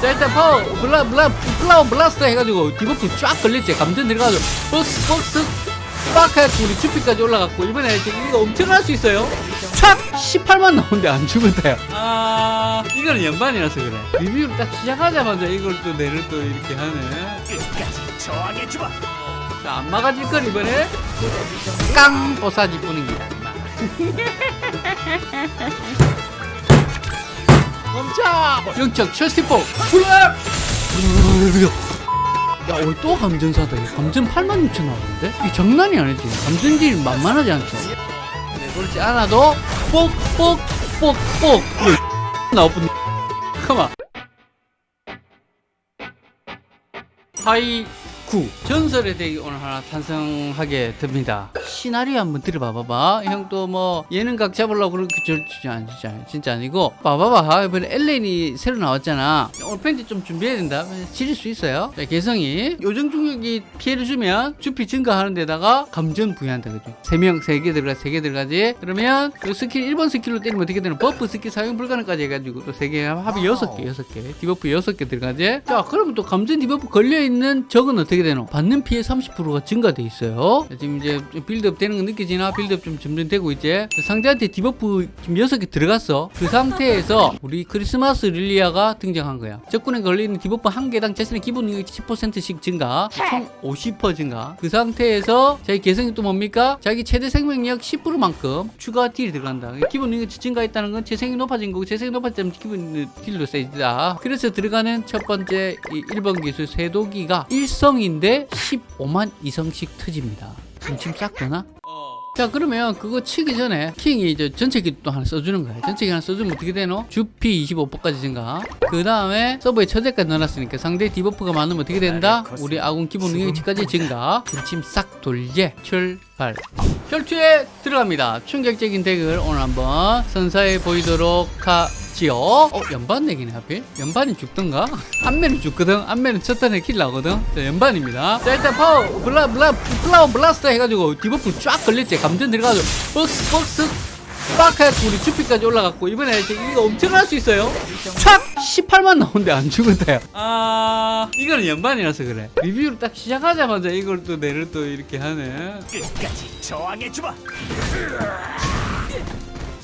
자 일단 파워 블라 블라 블라우 블라스터 해가지고 디버프 쫙 걸렸지. 감전 들어가지고 버스 버스 빡 해갖고 우리 주피까지 올라갔고 이번에 이제 이거 엄청날 수 있어요. 촥! 18만 나오는데 안 죽었다 요. 아 이거는 연반이라서 그래. 리뷰를 딱 시작하자마자 이걸 또 내를 또 이렇게 하네. 끝까지 저항해주마. 자안 막아질 건 이번에? 깡! 보사지 뿐입니다 임마. 멈춰 영적 첼시포 블랙 야, 오늘 또 감전사다. 감전 8만 6천 나왔는데? 이 장난이 아니지. 감전질 만만하지 않죠? 네, 그렇지 않아도, 뽁, 뽁, 뽁, 뽁. 나쁜 가만. 하이 쿠. 전설의 덱이 오늘 하나 탄생하게 됩니다. 시나리오 한번 들어봐봐봐. 형또뭐 예능각 잡으려고 그렇게 절지 아니 진짜, 아니- 진짜 아니고. 봐봐봐. 이번에 엘렌이 새로 나왔잖아. 오늘 팬티 좀 준비해야 된다. 지릴 수 있어요. 자, 개성이 요정 중력이 피해를 주면 주피 증가하는 데다가 감전 부여한다. 그죠? 3명, 3개 들어가, 3개 들어가지. 그러면 그 스킬, 1번 스킬로 때리면 어떻게 되는 buff 스킬 사용 불가능까지 해가지고 또 3개 합이 6개, 6개. debuff 6개 들어가지. 자, 그러면 또 감전 debuff 걸려있는 적은 어떻게 되노? 받는 피해 30%가 증가돼 있어요. 자, 지금 이제 좀 빌드업 되는 거 느껴지나? 빌드업 좀 점점 되고 있지? 상대한테 debuff 지금 6개 들어갔어. 그 상태에서 우리 크리스마스 릴리아가 등장한 거야. 적군에 걸리는 debuff 한 개당 자신의 기본 능력이 10%씩 증가, 총 50% 증가. 그 상태에서 자기 개성이 또 뭡니까? 자기 최대 생명력 10%만큼 추가 딜이 들어간다. 기본 능력이 증가했다는 건 재생이 높아진 거고 재생이 높아지면 기본 딜도 세지다. 그래서 들어가는 첫 번째 이 1번 기술 쇄도기가 일성 인데 15만 이성씩 터집니다. 지금 싹 되나? 자 그러면 그거 치기 전에 킹이 이제 전체기 또 하나 써주는 거야 전체기 하나 써주면 어떻게 되노? 주피 25%까지 증가 그 다음에 서브에 처제까지 넣어놨으니까 상대 debuff가 많으면 어떻게 된다? 우리 아군 기본 능력치까지 증가 군침 싹 돌게 출발 혈투에 들어갑니다 충격적인 deck을 오늘 한번 선사해 보이도록 하 지요 어 연반 deck이네 하필? 연반이 죽던가? 안멜은 죽거든? 안멜은 첫 턴에 kill 나거든? 자, 연반입니다. 자 일단 파워 블라 블라 블라우 블라스터 해가지고 debuff 쫙 걸렸지. 감전 들어가지고 박스 박스 빡 해갖고 우리 주피까지 올라갔고 이번에 이제 이거 엄청날 수 있어요. 촥 18만 나오는데 안 죽었다요 아 이거는 연반이라서 그래. 리뷰를 딱 시작하자마자 이걸 또 내를 또 이렇게 하네. 끝까지 저항해주마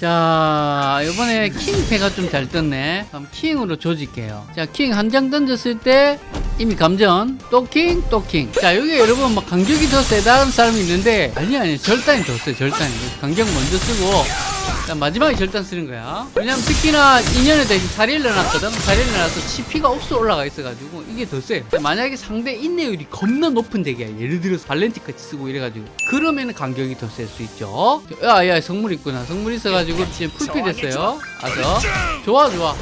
자 이번에 킹 패가 좀 잘 떴네. 그럼 킹으로 조질게요. 자 킹 한 장 던졌을 때 이미 감전. 또 킹 또 킹 자 여기 여러분 막 간격이 더 세다는 사람이 있는데 아니 아니 절단이 더 세 절단이. 간격 먼저 쓰고 자, 마지막에 절단 쓰는 거야. 왜냐면 특히나 2년에 대신 살일 넣어놨거든. 살일 넣어놔서 CP가 억수 올라가 있어가지고 이게 더세 만약에 상대 인내율이 겁나 높은 deck이야. 예를 들어서 발렌티까지 쓰고 이래가지고. 그러면 간격이 더 셀 수 있죠. 야야 성물 있구나. 성물 있어가지고 지금 풀피 됐어요. 아서. 좋아 좋아.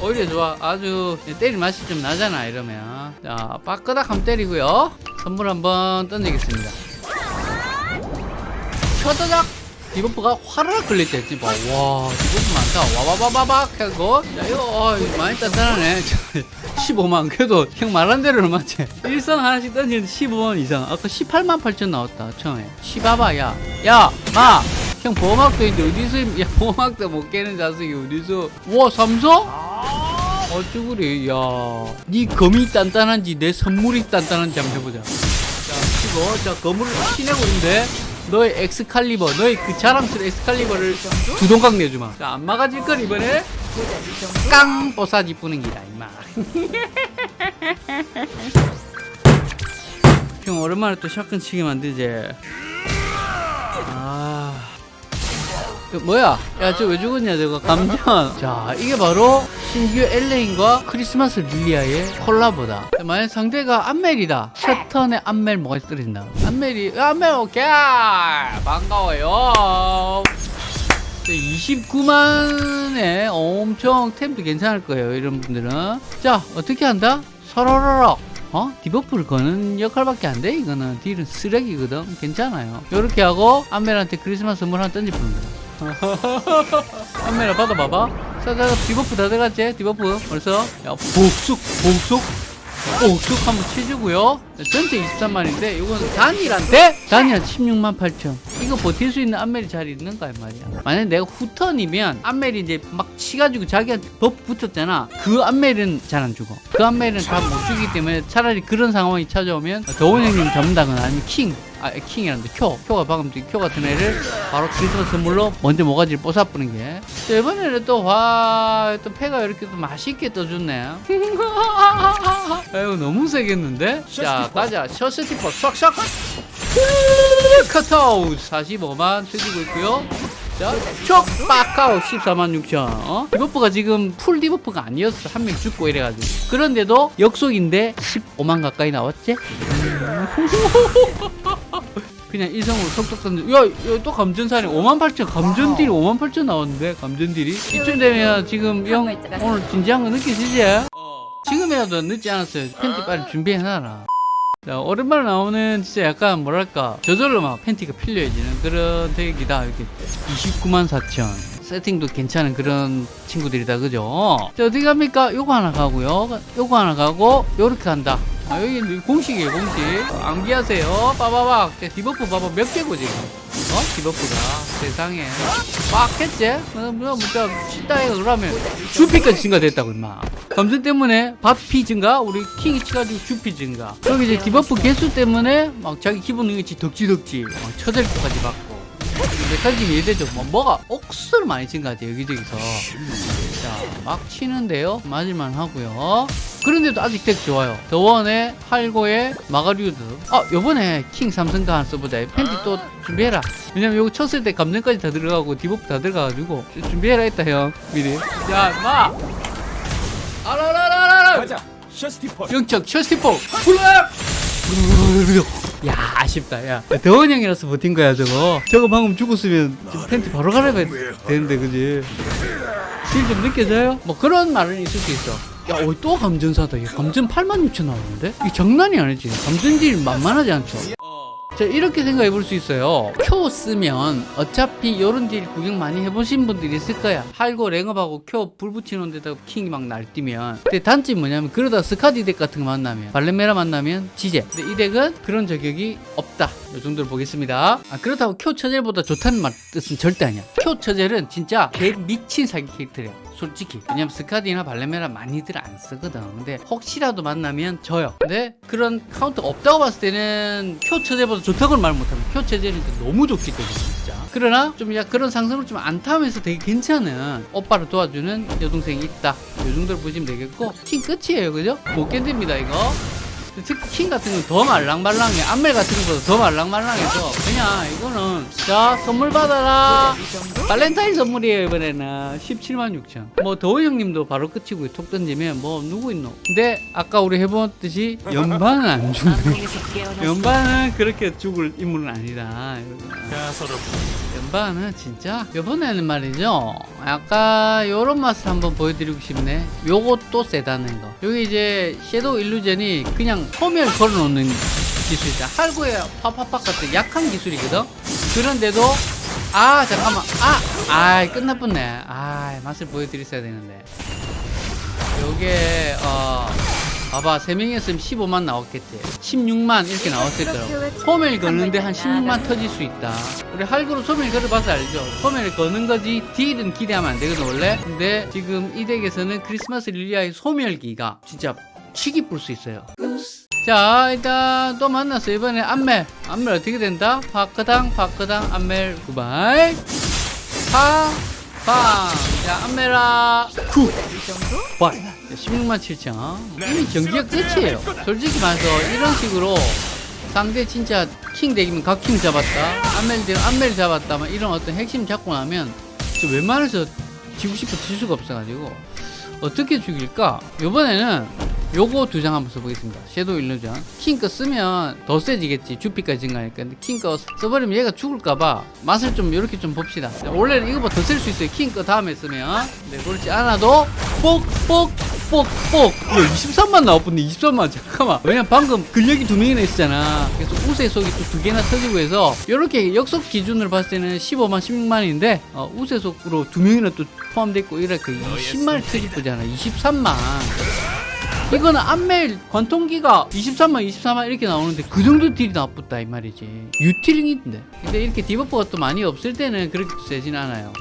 오히려 좋아. 아주 때릴 맛이 좀 나잖아 이러면. 자 빠끄닥 한번 때리고요. 선물 한번 던지겠습니다. 쳐다작 debuff가 화르륵 걸릴 때 했지 봐. 와 debuff 많다. 와바바바박 하고 야 이거 어, 많이 단단하네. 15만 그래도 형 말한 대로는 맞지. 일성 하나씩 던지는데 15만 이상. 아까 18만 8천 나왔다 처음에. 시바바 야야마 형 보호막도 있는데 어디서 야 보호막도 못 깨는 자식이 어디서. 와 삼성? 어쭈 그래 야네 검이 단단한지 내 선물이 단단한지 한번 해보자. 자 치고 자 검을 치내고 있는데 너의 엑스칼리버 너의 그 자랑스러운 엑스칼리버를 두 동강 내주마. 자 안 막아질 건 이번에? 깡 뽀사지 뿌는 기다 임마. 형 오랜만에 또 shotgun 치게 만들지 뭐야? 야, 저 왜 죽었냐, 저거. 감전. 자, 이게 바로 신규 엘레인과 크리스마스 릴리아의 콜라보다. 자, 만약 상대가 안멜이다. 첫 턴에 안멜 뭐가 떨어진다. 안멜이, 안멜 오케이! 반가워요. 29만에 엄청 템도 괜찮을 거예요, 이런 분들은. 자, 어떻게 한다? 서로로록. 어? debuff를 거는 역할밖에 안 돼, 이거는. 딜은 쓰레기거든. 괜찮아요. 요렇게 하고, 안멜한테 크리스마스 선물 하나 거야. 카메라 받아봐봐. 자자 debuff 다 들어갔지? debuff. 벌써? 야 복숙 복숙. 복숙 한번 치주고요. 전체 23만인데 이건 단일한테 단일 한 16만 8천. 이거 버틸 수 있는 안멜이 잘 있는가 이 말이야. 만약에 내가 후턴이면 안멜이 이제 막 치가지고 자기한테 법 붙었잖아. 그 안멜은 잘 안 죽어. 그 안멜은 다 못 죽이기 때문에 차라리 그런 상황이 찾아오면 더원 형님 잡는다거나 아니면 킹 아, 킹이란데 쿄. 쿄가 방금 쿄 같은 애를 바로 크리스마스 선물로 먼저 모가지를 뽀사뿌는 게. 자, 이번에는 또, 와, 또 패가 이렇게 또 맛있게 떠줬네. 아이고, 너무 세겠는데? 자, 가자. 셔스티퍼 싹싹. 카카오 45만 터지고 있고요. 자, 촉 빠카오 14만 6천. 어? debuff가 지금 full debuff가 아니었어. 한 명 죽고 이래가지고. 그런데도 역속인데 15만 가까이 나왔지? 그냥 이성으로 톡톡 던져. 야, 야, 또. 5만 8천. 감전딜이 5만 8천 나왔는데, 감전딜이. 이쯤 되면 지금 형 오늘 진지한 거 느끼시지? 지금이라도 늦지 않았어요. 팬티 빨리 준비해놔라. 자, 오랜만에 나오는 진짜 약간 뭐랄까 저절로 막 팬티가 필요해지는 그런 deck이다 이렇게 29만 4천 세팅도 괜찮은 그런 친구들이다 그죠 자 어디 갑니까 요거 하나 가고요 요거 하나 가고 요렇게 간다 아, 여기 공식이에요 공식. 암기하세요. 빠바박. 자, debuff 봐봐 몇 개고 지금? 어? debuff가. 세상에. 빡 했지? 뭐, 뭐, 진짜 쉽다 이거 그러면 주피까지 증가됐다고 임마. 감전 때문에 밥피 증가 우리 킹이 치가지고 주피 증가. 여기 이제 debuff 개수 때문에 막 자기 기본 능력치 덕지덕지 막 처절까지 받고. 메카닉이 이해되죠. 뭐, 뭐가 억수로 많이 증가돼 여기저기서. 자 막 치는데요. 맞을만 하고요 그런데도 아직 deck 좋아요. 더원의 할고의 마가리우드. 아 요번에 킹 삼성가 하나 써보자. 팬티 또 준비해라. 왜냐면 요거 쳤을 때 감전까지 다 들어가고 debuff 다 들어가가지고 준비해라 했다 형. 미리. 야 마! 알아라라라 가자. 셔스티퍼 영적 셔스티포 훌라 야 아쉽다 야. 더원 형이라서 버틴 거야 저거. 저거 방금 죽었으면 팬티 바로 갈아야 되는데 그지? 딜좀 느껴져요? 뭐 그런 말은 있을 수 있어 야, 어이 또 감전사다. 얘 감전 8만 6천 나오는데? 이 장난이 아니지. 감전딜 만만하지 않죠? 자, 이렇게 생각해 볼 수 있어요. 쿄 쓰면 어차피 요런 딜 구경 많이 해보신 분들이 있을 거야. 할고 랭업하고 쿄 불 붙이는 데다가 킹이 막 날뛰면. 근데 단점이 뭐냐면 그러다 스카디 deck 같은 거 만나면 발레메라 만나면 지제. 근데 이 deck은 그런 저격이 없다. 요 정도로 보겠습니다. 아, 그렇다고 쿄 처젤보다 좋다는 말 뜻은 절대 아니야. 쿄 처젤은 진짜 개 미친 사기 캐릭터래요. 솔직히. 왜냐면 스카디나 발레메라 많이들 안 쓰거든. 근데 혹시라도 만나면 져요. 근데 그런 카운터가 없다고 봤을 때는 표 체제보다 좋다고는 말 못하면 표 체제는 너무 좋기 때문에 진짜. 그러나 좀 야, 그런 상승을 좀 안 타면서 되게 괜찮은 오빠를 도와주는 여동생이 있다. 이 정도로 보시면 되겠고 팀 끝이에요. 그죠? 못 견딥니다 이거 특히 킹 같은 건 더 말랑말랑해. 안멜 같은 것보다 더 말랑말랑해서 그냥 이거는 자 선물 받아라. 발렌타인 선물이에요 이번에는. 17만 6천. 뭐 더우 형님도 바로 끝이고 톡 던지면 뭐 누구 있노? 근데 아까 우리 해봤듯이 연반은 안 죽네. 연반은 그렇게 죽을 인물은 아니다. 자 서로 연반은 진짜 이번에는 말이죠. 약간 요런 맛을 한번 보여드리고 싶네. 요것도 세다는 거. 여기 이제 섀도우 일루전이 그냥 소멸 걸어놓는 기술이다. 할고에 파파팍 같은 약한 기술이거든? 그런데도 아 잠깐만. 아아 끝나뻔네. 아 맛을 보여드렸어야 되는데. 요게 어 봐봐 3명이 었으면 15만 나왔겠지. 16만 이렇게 나왔을 거라고. 소멸 거는데 한 16만 터질 수 있다. 우리 할구로 소멸 걸어봐서 알죠. 소멸 거는 거지 딜은 기대하면 안 되거든 원래. 근데 지금 이 덱에서는 크리스마스 릴리아의 소멸기가 진짜 치기 뿔 수 있어요. 자 일단 또 만났어 이번에 안멜. 안멜 어떻게 된다? 파크당 파크당 안멜. 구발. 파 빵자 안멜아 구 와, 16만 7천. 이미 경기가 끝이에요. 솔직히 말해서 이런 식으로 상대 진짜 킹 덱이면 각킹 잡았다. 안멜 덱 안멜 잡았다. 막 이런 어떤 핵심 잡고 나면 저 웬만해서 지고 싶어 질 수가 없어가지고 어떻게 죽일까? 요번에는 요거 두 장 한번 써보겠습니다. 섀도우 일루전. 킹거 쓰면 더 세지겠지. 주피까지 증가하니까. 근데 킹거 써버리면 얘가 죽을까봐 맛을 좀 이렇게 좀 봅시다. 자, 원래는 이거보다 더 쓸 수 있어요. 킹거 다음에 쓰면. 네, 그렇지 않아도 뽁뽁 뽁뽁 야 23만 나왔던데 23만 잠깐만 왜냐면 방금 근력이 두 명이나 있었잖아 그래서 우세 속이 또 두 개나 터지고 해서 이렇게 역속 기준으로 봤을 때는 15만 16만인데 어, 우세 속으로 두 명이나 또 포함됐고 이렇게 20만이 터질 거잖아 23만 이거는 안멜 관통기가 23만 24만 이렇게 나오는데 그 정도 딜이 나쁘다 이 말이지. 유틸링인데. 근데 이렇게 debuff가 또 많이 없을 때는 그렇게 세진 않아요.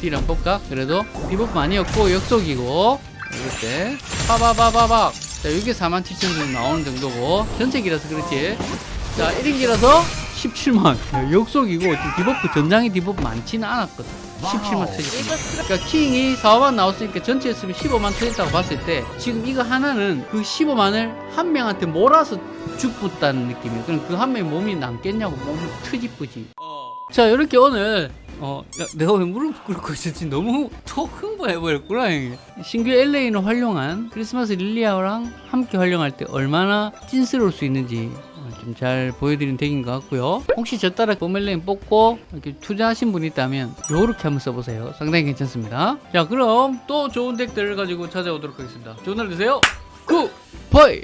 딜 한번 볼까? 그래도 debuff 많이 없고 역속이고. 이럴 때. 파바바바박 자 이게 4만 7천 정도 나오는 정도고. 전체기라서 그렇지. 자 1인기라서 17만. 야, 역속이고 debuff 전장에 debuff 많지는 않았거든 17만 터졌습니다 그러니까 킹이 4만 나왔으니까 전체 했으면 15만 터졌다고 봤을 때 지금 이거 하나는 그 15만을 한 명한테 몰아서 죽붙다는 느낌이에요. 그럼 그 한 명의 몸이 남겠냐고 몸이 트집쁘지. 자 이렇게 오늘 어 야, 내가 왜 무릎 꿇고 있었지? 너무 톡 흥분해버렸구나 형이. 신규 엘레인을 활용한 크리스마스 릴리아랑 함께 활용할 때 얼마나 찐스러울 수 있는지 좀 잘 보여드린 덱인 것 같고요. 혹시 저 따라 포멜레인 뽑고 이렇게 투자하신 분이 있다면 요렇게 한번 써보세요. 상당히 괜찮습니다. 자 그럼 또 좋은 덱들을 가지고 찾아오도록 하겠습니다. 좋은 하루 되세요. Goodbye